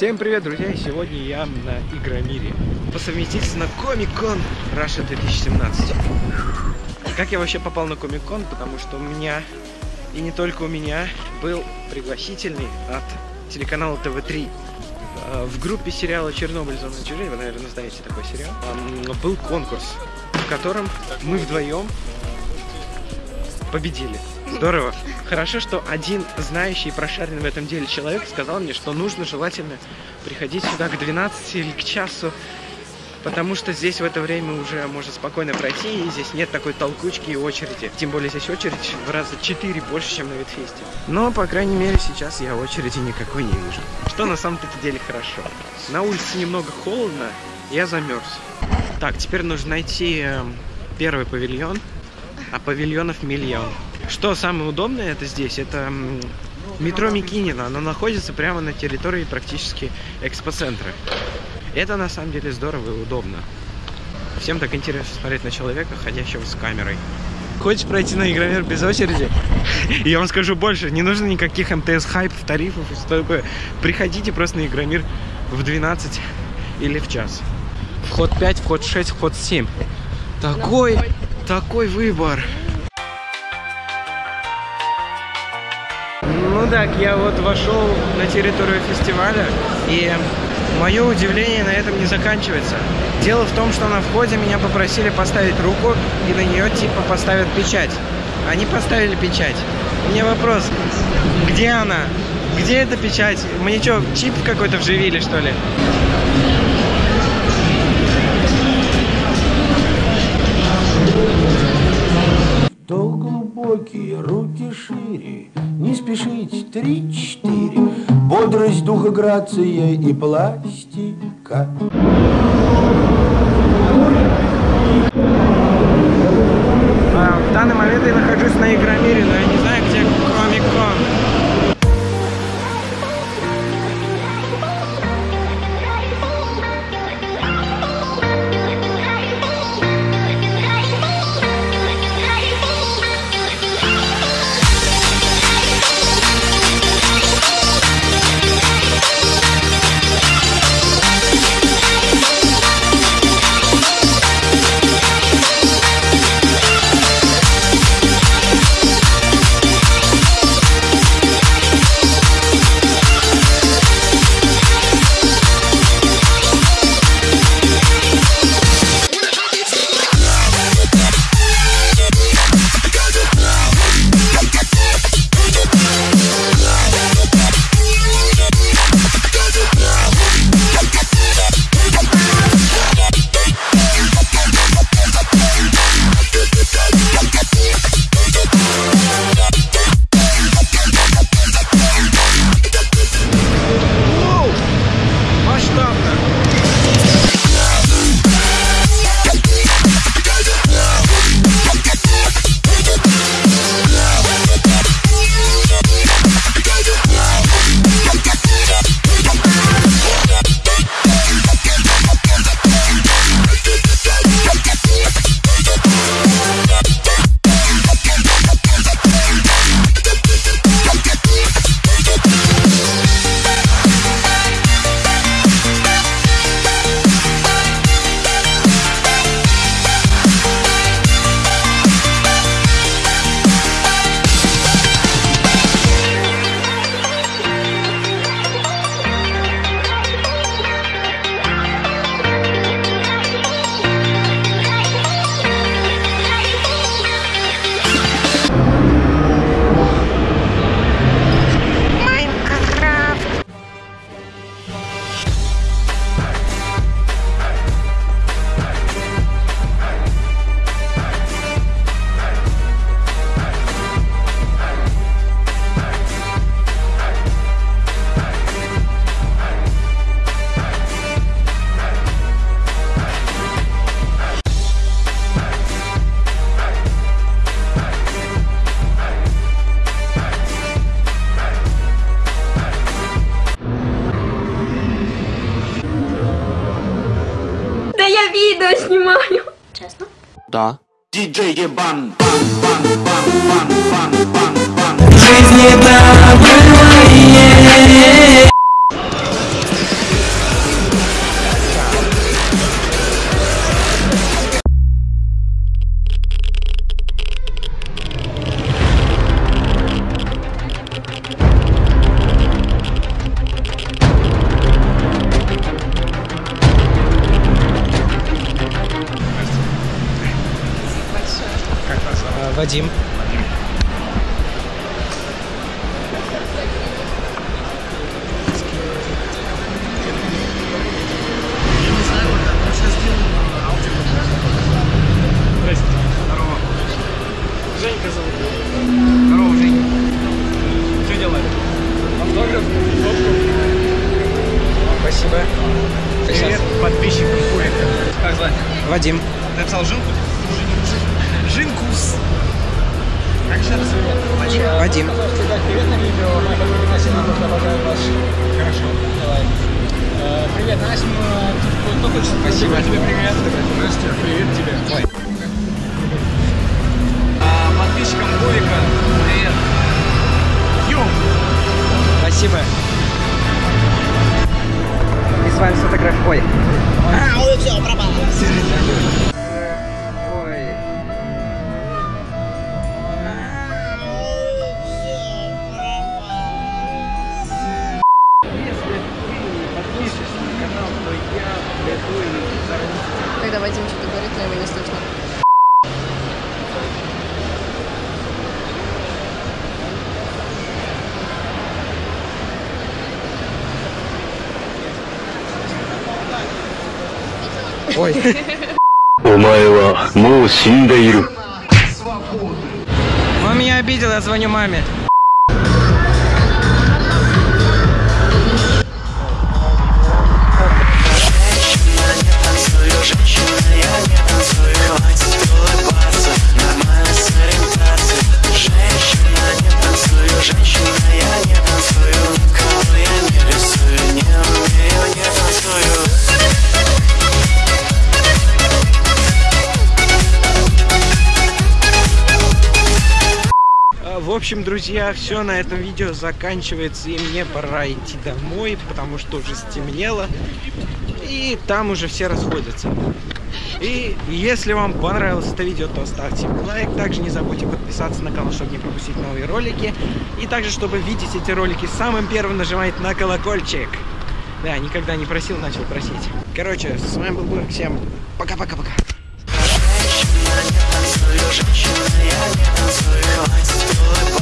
Всем привет, друзья! Сегодня я на Игромире. По на Комик-кон Russia 2017. Как я вообще попал на Комик-кон? Потому что у меня, и не только у меня, был пригласительный от телеканала ТВ-3. А, в группе сериала «Чернобыль. Зона отчуждения», вы, наверное, знаете такой сериал, был конкурс, в котором мы вдвоем победили. Здорово. Хорошо, что один знающий и прошаренный в этом деле человек сказал мне, что нужно желательно приходить сюда к 12 или к часу, потому что здесь в это время уже можно спокойно пройти, и здесь нет такой толкучки и очереди. Тем более здесь очередь в раза 4 больше, чем на Ветфесте. Но, по крайней мере, сейчас я очереди никакой не вижу. Что на самом-то деле хорошо. На улице немного холодно, я замерз. Так, теперь нужно найти э, первый павильон, а павильонов миллион. Что самое удобное это здесь, это метро Микинина. Оно находится прямо на территории практически экспоцентра. Это на самом деле здорово и удобно. Всем так интересно смотреть на человека, ходящего с камерой. Хочешь пройти на Игромир без очереди? Я вам скажу больше, не нужно никаких МТС хайпов, тарифов и что Приходите просто на Игромир в 12 или в час. Вход 5, вход 6, вход 7. Такой, такой выбор. Ну так, я вот вошел на территорию фестиваля, и мое удивление на этом не заканчивается. Дело в том, что на входе меня попросили поставить руку, и на нее типа поставят печать. Они поставили печать. У меня вопрос, где она? Где эта печать? Мне что, чип какой-то вживили, что ли? Глубокие, руки шире, не спешить, три-четыре, Бодрость духа, грация и пластика. А, в данный момент я нахожусь на Игромире, но я не знаю, Да. Диджей Ебан, бан, бан, бан, бан, бан, бан, бан. Вадим. Здрасте. Как звать? Вадим. Ты написал Жинку? Жинкус. Вадим. Привет Настя, кто хочет? Спасибо тебе, привет. Настя, привет тебе. Ой. Подписчикам Бурика привет. Ё! Спасибо. И с вами фотограф. Ой. А, все, пропало. когда Вадим что-то говорит, но его не слышно. Ой. Вы меня обидел, я звоню маме. В общем, друзья, все на этом видео заканчивается, и мне пора идти домой, потому что уже стемнело, и там уже все расходятся. И если вам понравилось это видео, то ставьте лайк. Также не забудьте подписаться на канал, чтобы не пропустить новые ролики. И также, чтобы видеть эти ролики самым первым, нажимайте на колокольчик. Да, никогда не просил, начал просить. Короче, с вами был Бург. Всем пока-пока-пока. Танцую, я не танцую, хватит улыбаться